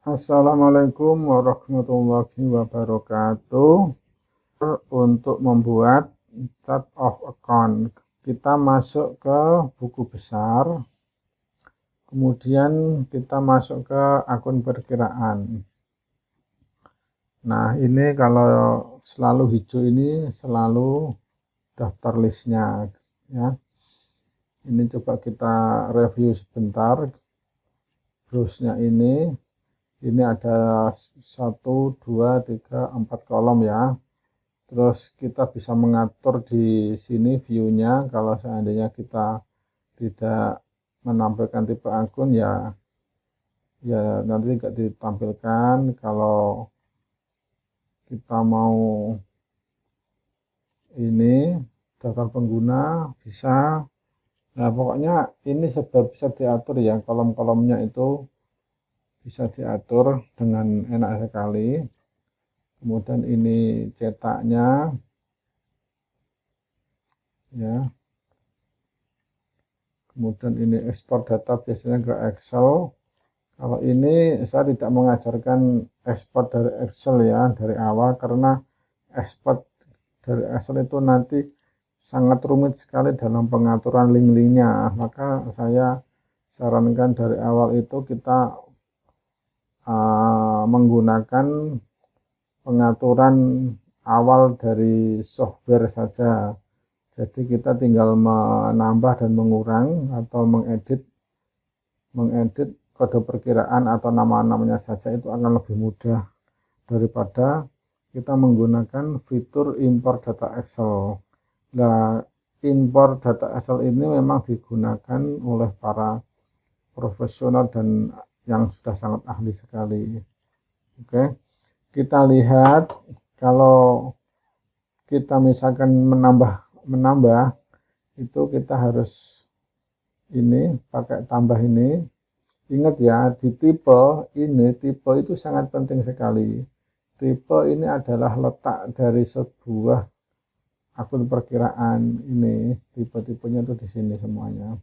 Assalamualaikum warahmatullahi wabarakatuh. Untuk membuat chart of account kita masuk ke buku besar. Kemudian kita masuk ke akun perkiraan. Nah ini kalau selalu hijau ini selalu daftar listnya ya. Ini coba kita review sebentar browse-nya ini ini ada satu dua tiga empat kolom ya. Terus kita bisa mengatur di sini view-nya. Kalau seandainya kita tidak menampilkan tipe akun ya ya nanti tidak ditampilkan. Kalau kita mau ini daftar pengguna bisa. Nah pokoknya ini sebab bisa diatur ya kolom-kolomnya itu bisa diatur dengan enak sekali. Kemudian ini cetaknya ya. Kemudian ini ekspor data biasanya ke Excel. Kalau ini saya tidak mengajarkan ekspor dari Excel ya dari awal karena ekspor dari Excel itu nanti sangat rumit sekali dalam pengaturan link-linknya. Maka saya sarankan dari awal itu kita uh, menggunakan pengaturan awal dari software saja. Jadi kita tinggal menambah dan mengurang atau mengedit mengedit kode perkiraan atau nama-namanya saja itu akan lebih mudah daripada kita menggunakan fitur import data Excel. Nah import data Excel ini memang digunakan oleh para profesional dan yang sudah sangat ahli sekali. Oke, kita lihat kalau kita misalkan menambah menambah itu kita harus ini pakai tambah ini. Ingat ya, di tipe ini tipe itu sangat penting sekali. Tipe ini adalah letak dari sebuah akun perkiraan ini tipe-tipenya itu di sini semuanya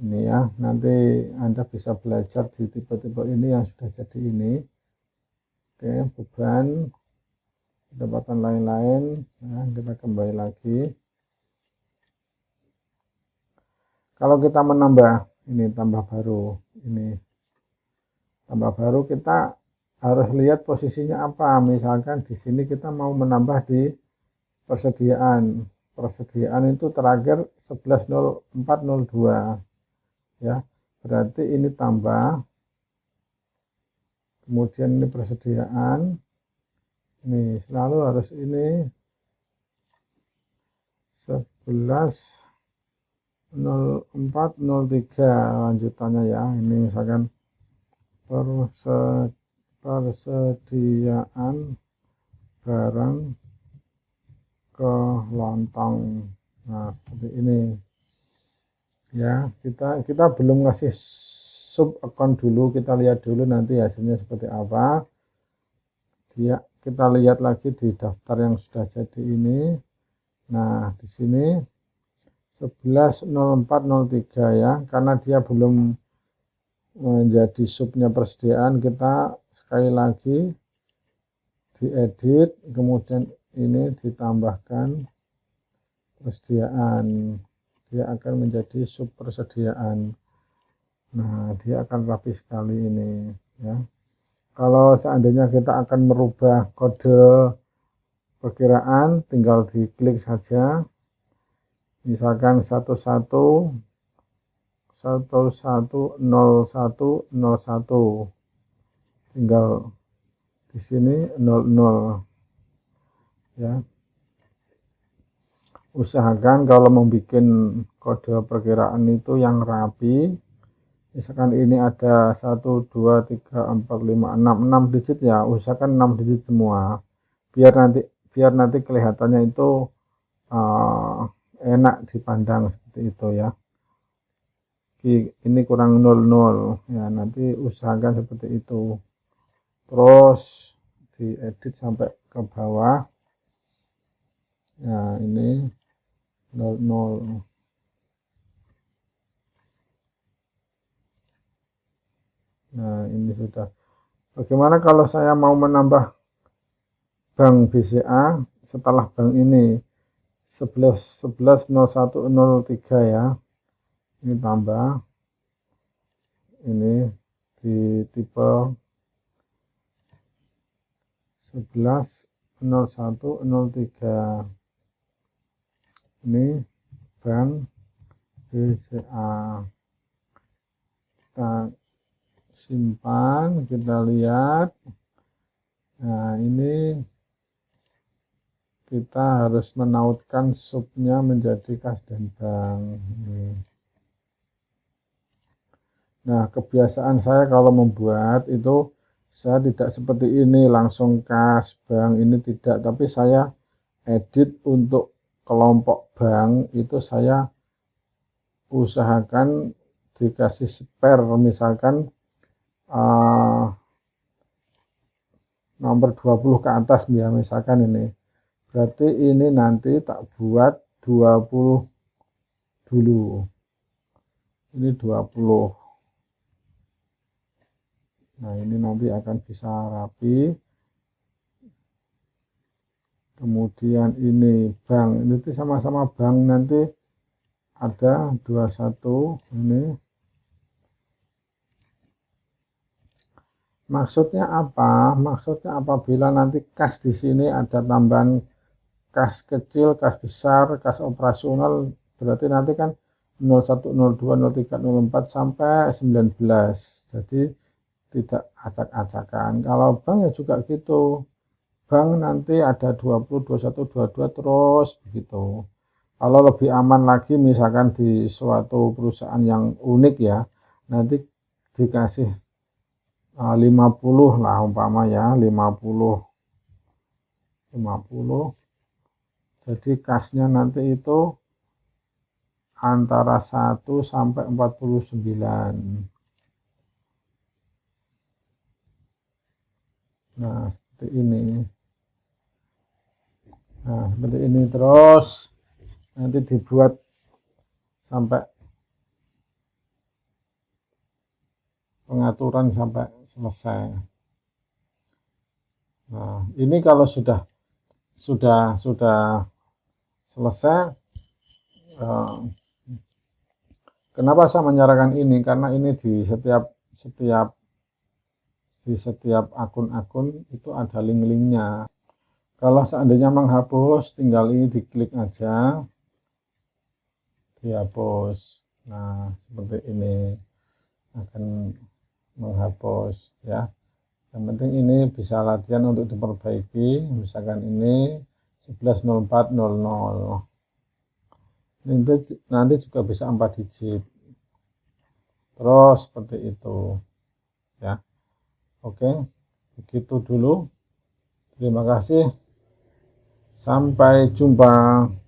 ini ya nanti anda bisa belajar di tipe-tipe ini yang sudah jadi ini. Oke beban pendapatan lain-lain. Nah, kita kembali lagi. Kalau kita menambah ini tambah baru ini tambah baru kita harus lihat posisinya apa. Misalkan di sini kita mau menambah di persediaan. Persediaan itu terakhir 11.0402 ya berarti ini tambah. Kemudian ini persediaan. Ini selalu harus ini 11 0403 lanjutannya ya. Ini misalkan persediaan barang ke lontong. Nah seperti ini ya kita kita belum ngasih sub account dulu. Kita lihat dulu nanti hasilnya seperti apa. Dia kita lihat lagi di daftar yang sudah jadi ini. Nah di sini 110403 ya. Karena dia belum menjadi subnya persediaan kita sekali lagi diedit kemudian ini ditambahkan persediaan dia akan menjadi sub persediaan nah dia akan rapi sekali ini ya. Kalau seandainya kita akan merubah kode perkiraan tinggal diklik saja. Misalkan 11 110101 tinggal di sini 00 ya usahakan kalau membuat kode perkiraan itu yang rapi misalkan ini ada 1 2 3 4 5 6 6 digit ya usahakan 6 digit semua. Biar nanti biar nanti kelihatannya itu uh, enak dipandang seperti itu ya. Ini kurang 00 ya nanti usahakan seperti itu. Terus diedit sampai ke bawah. Ya ini 00 ya nah ini sudah. Bagaimana kalau saya mau menambah bank BCA setelah bank ini? 11 11 0103 ya. Ini tambah. Ini di tipe 11 0103 ini bank BCA kita simpan kita lihat. Nah ini kita harus menautkan subnya menjadi kas dan bank. Nah kebiasaan saya kalau membuat itu saya tidak seperti ini langsung kas bank ini tidak. Tapi saya edit untuk kelompok bank itu saya usahakan dikasih spare misalkan uh, nomor 20 ke atas ya misalkan ini. Berarti ini nanti tak buat 20 dulu. Ini 20 nah ini nanti akan bisa rapi kemudian ini bank. Ini sama-sama bank. Nanti ada 21 ini. Maksudnya apa? Maksudnya apabila nanti kas di sini ada tambahan kas kecil kas besar kas operasional berarti nanti kan 01 02 03 04 sampai 19 jadi tidak acak-acakan. Kalau bank ya juga gitu. Bank nanti ada 20, 21, 22 terus begitu. Kalau lebih aman lagi misalkan di suatu perusahaan yang unik ya, nanti dikasih 50 eh, lah umpama ya, 50 50 jadi kasnya nanti itu antara 1 sampai 49 nah seperti ini nah seperti ini terus. Nanti dibuat sampai pengaturan sampai selesai. Nah ini kalau sudah sudah sudah selesai eh, kenapa saya menyarankan ini? Karena ini di setiap setiap di setiap akun-akun itu ada link-linknya kalau seandainya menghapus tinggal ini diklik aja. Dihapus. Nah seperti ini akan menghapus ya. Yang penting ini bisa latihan untuk diperbaiki. Misalkan ini 110400 nanti, nanti juga bisa 4 digit. Terus seperti itu ya. Oke, begitu dulu. Terima kasih. Sampai jumpa.